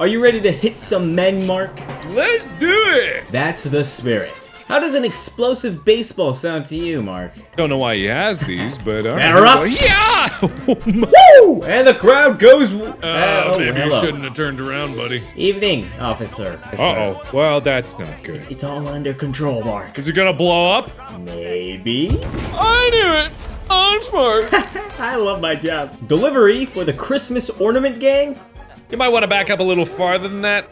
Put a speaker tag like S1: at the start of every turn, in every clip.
S1: Are you ready to hit some men, Mark?
S2: Let's do it!
S1: That's the spirit. How does an explosive baseball sound to you, Mark?
S2: Don't know why he has these, but all
S1: Batter up!
S2: Yeah!
S1: Woo! And the crowd goes.
S2: Uh,
S1: oh,
S2: maybe you shouldn't have turned around, buddy.
S1: Evening, officer.
S2: Uh-oh. Well, that's not good.
S1: It's all under control, Mark.
S2: Is it gonna blow up?
S1: Maybe.
S2: I knew it! I'm smart!
S1: I love my job. Delivery for the Christmas ornament gang?
S2: You might want to back up a little farther than that.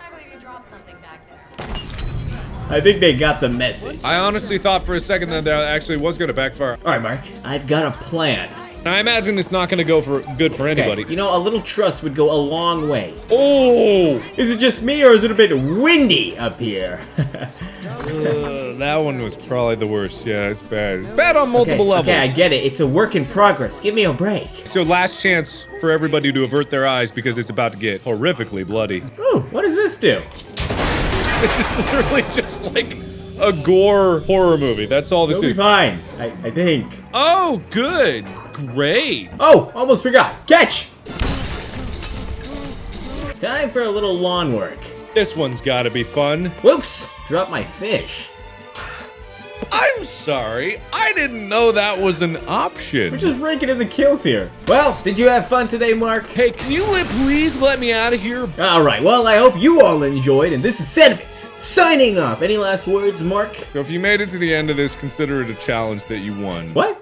S3: I believe you dropped something back there.
S1: I think they got the message.
S2: I honestly thought for a second that that actually was gonna backfire.
S1: All right, Mark. I've got a plan.
S2: I imagine it's not gonna go for good for
S1: Okay,
S2: anybody.
S1: you know, a little trust would go a long way.
S2: Oh!
S1: Is it just me, or is it a bit windy up here?
S2: That one was probably the worst. Yeah, it's bad. It's bad on multiple
S1: okay,
S2: levels.
S1: okay, I get it. It's a work in progress. Give me a break.
S2: So last chance for everybody to avert their eyes because it's about to get horrifically bloody.
S1: Ooh, what does this do?
S2: This is literally just like a gore horror movie. That's all this
S1: It'll be
S2: is.
S1: fine, I, I think.
S2: Oh, good. Great.
S1: Oh, almost forgot. Catch! Time for a little lawn work.
S2: This one's gotta be fun.
S1: Whoops! Drop my fish.
S2: I'm sorry. I didn't know that was an option.
S1: We're just raking in the kills here. Well, did you have fun today, Mark?
S2: Hey, can you please let me out of here?
S1: Alright, well, I hope you all enjoyed, and this is Sedivix, signing off. Any last words, Mark?
S2: So if you made it to the end of this, consider it a challenge that you won.
S1: What?